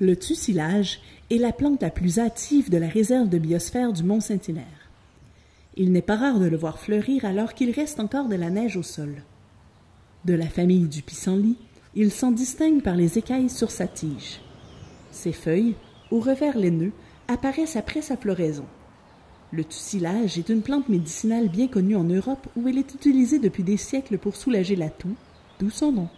Le tussilage est la plante la plus hâtive de la réserve de biosphère du Mont-Saint-Hilaire. Il n'est pas rare de le voir fleurir alors qu'il reste encore de la neige au sol. De la famille du pissenlit, il s'en distingue par les écailles sur sa tige. Ses feuilles, au revers laineux, apparaissent après sa floraison. Le tussilage est une plante médicinale bien connue en Europe où elle est utilisée depuis des siècles pour soulager la toux, d'où son nom.